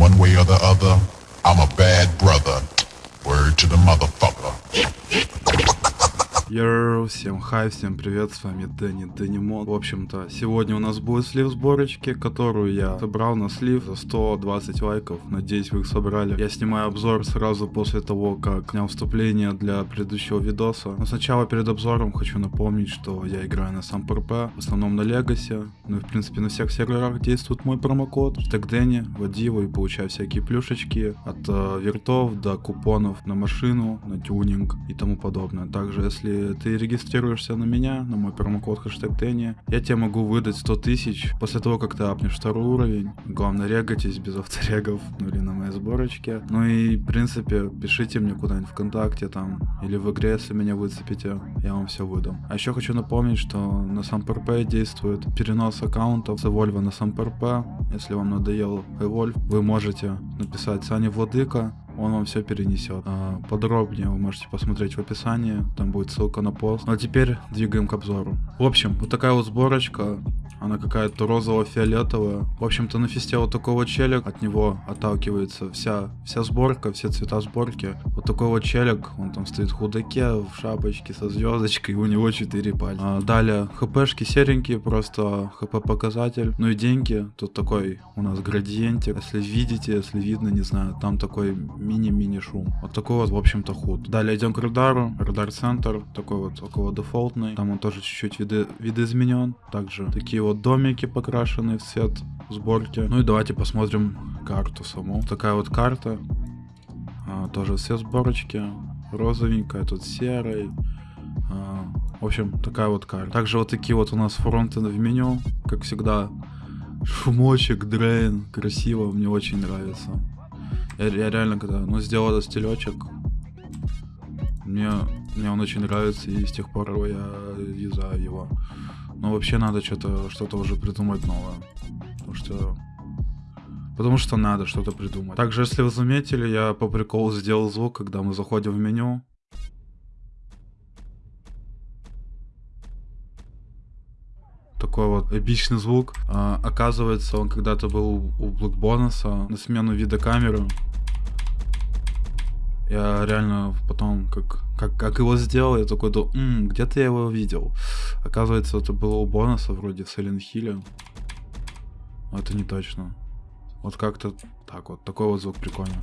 one way or the other, I'm a bad brother. Word to the motherfucker. Йоу, всем хай, всем привет, с вами Дэнни Дэннимон. В общем-то, сегодня у нас будет слив сборочки, которую я собрал на слив за 120 лайков. Надеюсь, вы их собрали. Я снимаю обзор сразу после того, как снял вступление для предыдущего видоса. Но сначала перед обзором хочу напомнить, что я играю на сам ПРП, в основном на Легасе. Ну и в принципе на всех серверах действует мой промокод. Так Дэнни, его и получай всякие плюшечки от э, вертов до купонов на машину, на тюнинг и тому подобное. Также, если ты регистрируешься на меня, на мой промокод хэштег Дэнни, я тебе могу выдать 100 тысяч после того, как ты апнешь второй уровень. Главное, регайтесь без авторегов, ну или на моей сборочке. Ну и, в принципе, пишите мне куда-нибудь ВКонтакте там, или в игре, если меня выцепите, я вам все выдам. А еще хочу напомнить, что на сам действует перенос аккаунтов с Evolve на сам. Если вам надоел Evolve, вы можете написать Саня Владыка, он вам все перенесет. А, подробнее вы можете посмотреть в описании, там будет ссылка на пост. Ну а теперь двигаем к обзору. В общем, вот такая вот сборочка, она какая-то розово-фиолетовая. В общем-то на фесте вот такого челик, от него отталкивается вся, вся сборка, все цвета сборки. Вот такой вот челик, он там стоит в худаке, в шапочке со звездочкой, у него 4 пальца. А, далее, хпшки серенькие, просто хп показатель. Ну и деньги, тут такой у нас градиентик. Если видите, если видно, не знаю, там такой мини-мини шум. Вот такой вот, в общем-то, худ. Далее идем к радару. Радар центр, такой вот около дефолтный. Там он тоже чуть-чуть виды, видоизменен. Также такие вот домики покрашенные в цвет сборки. Ну и давайте посмотрим карту саму. Такая вот карта. А, тоже все сборочки. Розовенькая, тут серый. А, в общем, такая вот карта. Также вот такие вот у нас фронты в меню. Как всегда, шумочек, дрейн. Красиво, мне очень нравится. Я, я реально, когда ну, сделал этот стилечек, мне, мне он очень нравится, и с тех пор я юзаю его. Но вообще надо что-то что-то уже придумать новое. Потому что Потому что надо что-то придумать. Также, если вы заметили, я по приколу сделал звук, когда мы заходим в меню. Такой вот эпичный звук. А, оказывается, он когда-то был у Блэкбонуса на смену вида камеры. Я реально потом, как, как, как его сделал, я такой, М, где-то я его видел. Оказывается, это было у бонуса вроде в Silent Hill. Это не точно. Вот как-то так вот, такой вот звук прикольный.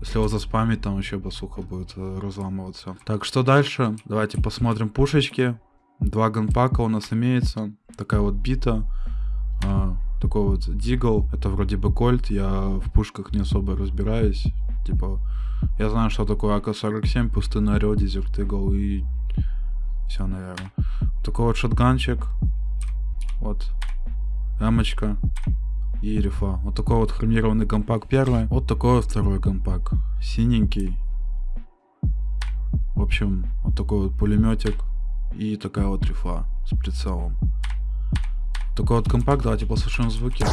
Если его заспамить, там вообще басуха будет э, разламываться. Так, что дальше? Давайте посмотрим пушечки. Два ганпака у нас имеется. Такая вот бита. А, такой вот дигл. Это вроде бы кольт. Я в пушках не особо разбираюсь. Типа, я знаю, что такое АК-47, пустынный орел, дезерт игл и все, наверное. Такой вот шотганчик. Вот. Эмочка. И рифа. Вот такой вот хромированный компак первый. Вот такой вот второй компак. Синенький. В общем, вот такой вот пулеметик. И такая вот рифа с прицелом. Такой вот компакт, давайте послушаем звуки.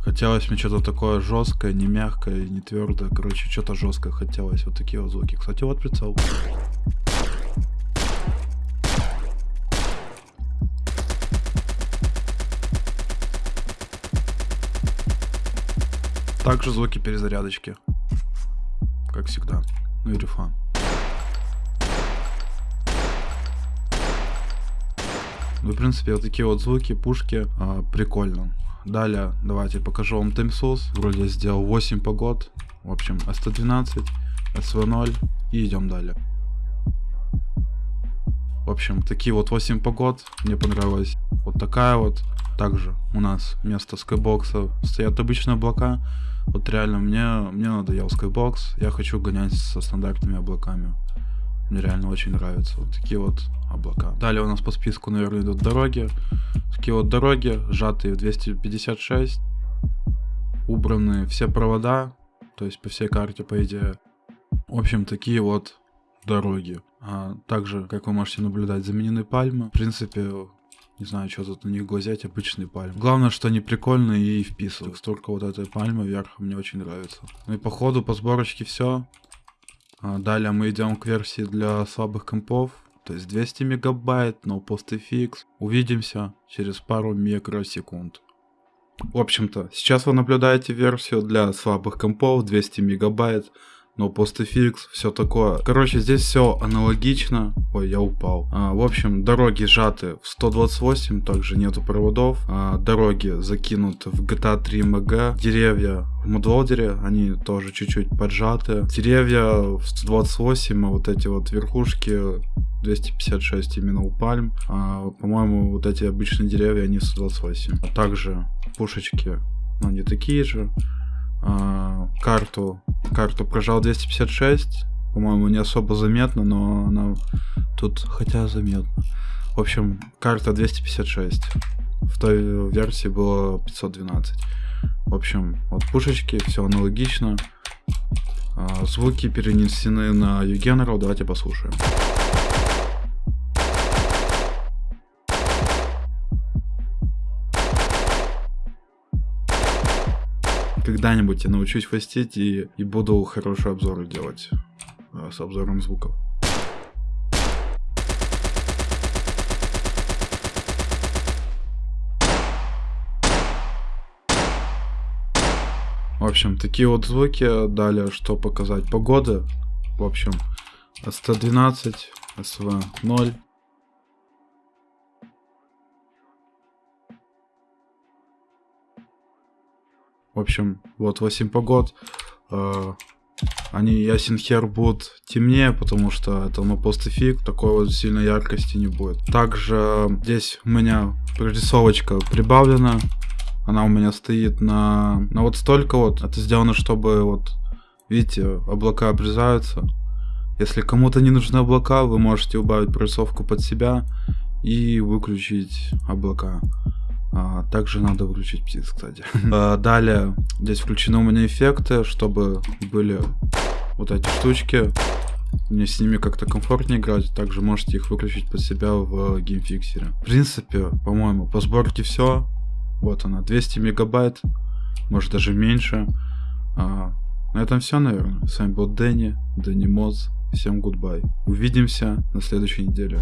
Хотелось мне что-то такое жесткое, не мягкое, не твердое. Короче, что-то жесткое хотелось. Вот такие вот звуки. Кстати, вот прицел. Также звуки перезарядочки. Как всегда. Ну и рифа. Ну, в принципе, вот такие вот звуки, пушки, а, прикольно. Далее, давайте покажу вам Тимсус. Вроде я сделал 8 погод. В общем, S112, SV0 и идем далее. В общем, такие вот 8 погод. Мне понравилась вот такая вот. Также у нас вместо скайбокса стоят обычные облака. Вот реально мне, мне надоел скайбокс. Я хочу гонять со стандартными облаками. Мне реально очень нравятся вот такие вот облака. Далее у нас по списку, наверное, идут дороги. Такие вот дороги, сжатые в 256. Убраны все провода, то есть по всей карте, по идее. В общем, такие вот дороги. А также, как вы можете наблюдать, заменены пальмы. В принципе, не знаю, что тут на них глазеть, обычные пальмы. Главное, что они прикольные и вписывают. Столько вот этой пальмы вверх мне очень нравится. Ну и по ходу, по сборочке все. А далее мы идем к версии для слабых компов. То есть 200 мегабайт, но PostFX. Увидимся через пару микросекунд. В общем-то, сейчас вы наблюдаете версию для слабых компов 200 мегабайт но PostFX, все такое. Короче, здесь все аналогично. Ой, я упал. А, в общем, дороги сжаты в 128, также нету проводов. А, дороги закинуты в GTA 3 MG. Деревья в Мудволдере, они тоже чуть-чуть поджаты. Деревья в 128, а вот эти вот верхушки 256 именно у пальм. А, по-моему, вот эти обычные деревья, они 128. А также пушечки, ну, они такие же. А, карту карту прожал 256. По-моему, не особо заметно, но она тут хотя заметно. В общем, карта 256. В той версии было 512. В общем, вот пушечки, все аналогично. А, звуки перенесены на Eugeneral, давайте послушаем. Когда-нибудь я научусь фастить и, и буду хорошие обзоры делать э, с обзором звуков. В общем, такие вот звуки. Далее, что показать? Погоды. В общем, СТ-12, СВ-0. В общем, вот 8 погод. Э, они ясен хер будут темнее, потому что это ну постфик, такой вот сильной яркости не будет. Также здесь у меня прорисовочка прибавлена. Она у меня стоит на, на вот столько вот. Это сделано, чтобы вот, видите, облака обрезаются. Если кому-то не нужны облака, вы можете убавить прорисовку под себя и выключить облака. А, также надо выключить птиц, кстати. А, далее, здесь включены у меня эффекты, чтобы были вот эти штучки. Мне с ними как-то комфортнее играть. Также можете их выключить под себя в геймфиксере. В принципе, по-моему, по сборке все. Вот она, 200 мегабайт. Может даже меньше. А, на этом все, наверное. С вами был Дэнни, Дэнни Моз. Всем гудбай. Увидимся на следующей неделе.